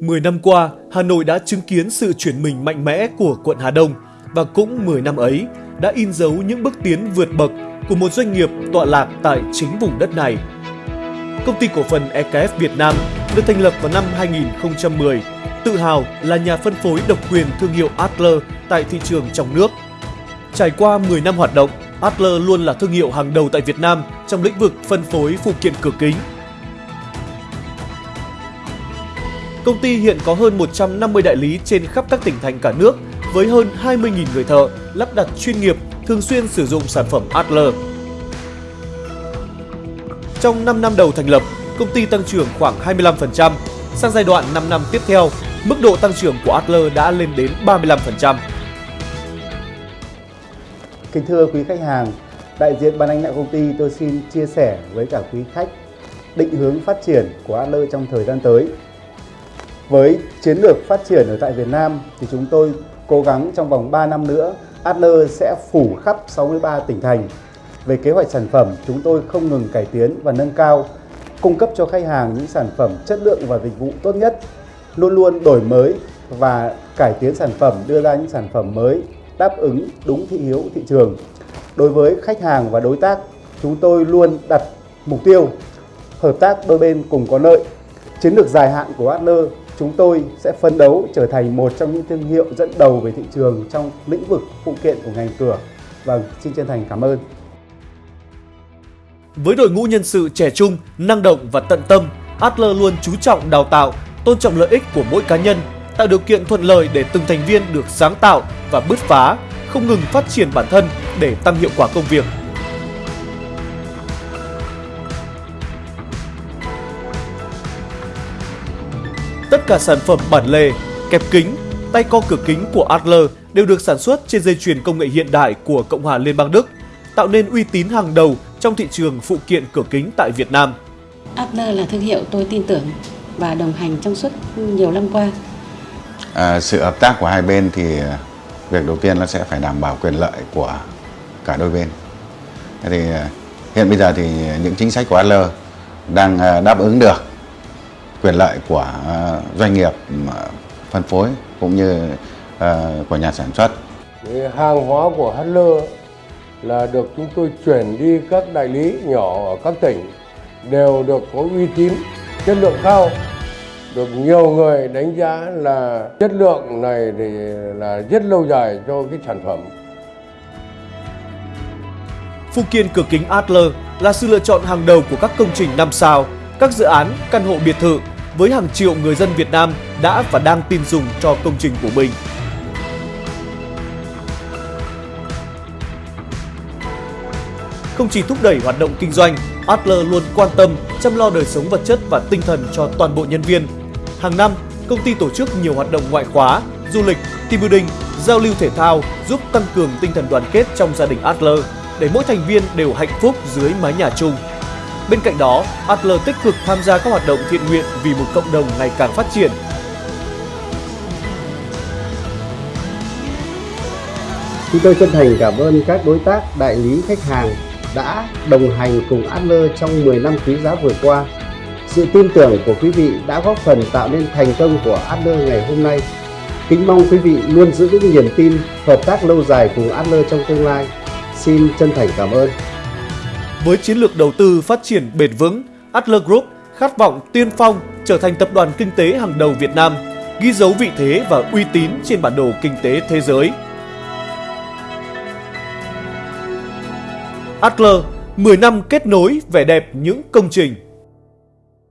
10 năm qua, Hà Nội đã chứng kiến sự chuyển mình mạnh mẽ của quận Hà Đông và cũng 10 năm ấy đã in dấu những bước tiến vượt bậc của một doanh nghiệp tọa lạc tại chính vùng đất này. Công ty cổ phần EKF Việt Nam được thành lập vào năm 2010, tự hào là nhà phân phối độc quyền thương hiệu Adler tại thị trường trong nước. Trải qua 10 năm hoạt động, Adler luôn là thương hiệu hàng đầu tại Việt Nam trong lĩnh vực phân phối phụ kiện cửa kính. Công ty hiện có hơn 150 đại lý trên khắp các tỉnh thành cả nước với hơn 20.000 người thợ lắp đặt chuyên nghiệp thường xuyên sử dụng sản phẩm Adler. Trong 5 năm đầu thành lập, công ty tăng trưởng khoảng 25%. Sang giai đoạn 5 năm tiếp theo, mức độ tăng trưởng của Adler đã lên đến 35%. Kính thưa quý khách hàng, đại diện ban lãnh đạo công ty tôi xin chia sẻ với cả quý khách định hướng phát triển của Adler trong thời gian tới. Với chiến lược phát triển ở tại Việt Nam thì chúng tôi cố gắng trong vòng 3 năm nữa Adler sẽ phủ khắp 63 tỉnh thành. Về kế hoạch sản phẩm, chúng tôi không ngừng cải tiến và nâng cao, cung cấp cho khách hàng những sản phẩm chất lượng và dịch vụ tốt nhất, luôn luôn đổi mới và cải tiến sản phẩm, đưa ra những sản phẩm mới đáp ứng đúng thị hiếu thị trường. Đối với khách hàng và đối tác, chúng tôi luôn đặt mục tiêu hợp tác đôi bên cùng có lợi. Chiến lược dài hạn của Adler, chúng tôi sẽ phấn đấu trở thành một trong những thương hiệu dẫn đầu về thị trường trong lĩnh vực phụ kiện của ngành cửa. Vâng, xin chân thành cảm ơn. Với đội ngũ nhân sự trẻ trung, năng động và tận tâm, Adler luôn chú trọng đào tạo, tôn trọng lợi ích của mỗi cá nhân tạo điều kiện thuận lợi để từng thành viên được sáng tạo và bứt phá, không ngừng phát triển bản thân để tăng hiệu quả công việc. Tất cả sản phẩm bản lề, kẹp kính, tay co cửa kính của Adler đều được sản xuất trên dây chuyền công nghệ hiện đại của Cộng hòa Liên bang Đức, tạo nên uy tín hàng đầu trong thị trường phụ kiện cửa kính tại Việt Nam. Adler là thương hiệu tôi tin tưởng và đồng hành trong suốt nhiều năm qua à, sự hợp tác của hai bên thì việc đầu tiên nó sẽ phải đảm bảo quyền lợi của cả đôi bên thế thì à, hiện bây giờ thì những chính sách của Adler đang à, đáp ứng được quyền lợi của à, doanh nghiệp phân phối cũng như của nhà sản xuất. Hàng hóa của Adler là được chúng tôi chuyển đi các đại lý nhỏ ở các tỉnh đều được có uy tín chất lượng cao. Được nhiều người đánh giá là chất lượng này thì là rất lâu dài cho cái sản phẩm. Phụ kiện cửa kính Adler là sự lựa chọn hàng đầu của các công trình 5 sao, các dự án căn hộ biệt thự với hàng triệu người dân Việt Nam đã và đang tin dùng cho công trình của mình. Không chỉ thúc đẩy hoạt động kinh doanh, Adler luôn quan tâm chăm lo đời sống vật chất và tinh thần cho toàn bộ nhân viên Hàng năm, công ty tổ chức nhiều hoạt động ngoại khóa, du lịch, team building, giao lưu thể thao giúp tăng cường tinh thần đoàn kết trong gia đình Adler để mỗi thành viên đều hạnh phúc dưới mái nhà chung. Bên cạnh đó, Adler tích cực tham gia các hoạt động thiện nguyện vì một cộng đồng ngày càng phát triển. Chúng tôi chân thành cảm ơn các đối tác, đại lý, khách hàng đã đồng hành cùng Adler trong 10 năm quý giá vừa qua sự tin tưởng của quý vị đã góp phần tạo nên thành công của Adler ngày hôm nay. Kính mong quý vị luôn giữ vững niềm tin, hợp tác lâu dài cùng Adler trong tương lai. Xin chân thành cảm ơn. Với chiến lược đầu tư phát triển bền vững, Adler Group khát vọng tiên phong trở thành tập đoàn kinh tế hàng đầu Việt Nam, ghi dấu vị thế và uy tín trên bản đồ kinh tế thế giới. Adler, 10 năm kết nối vẻ đẹp những công trình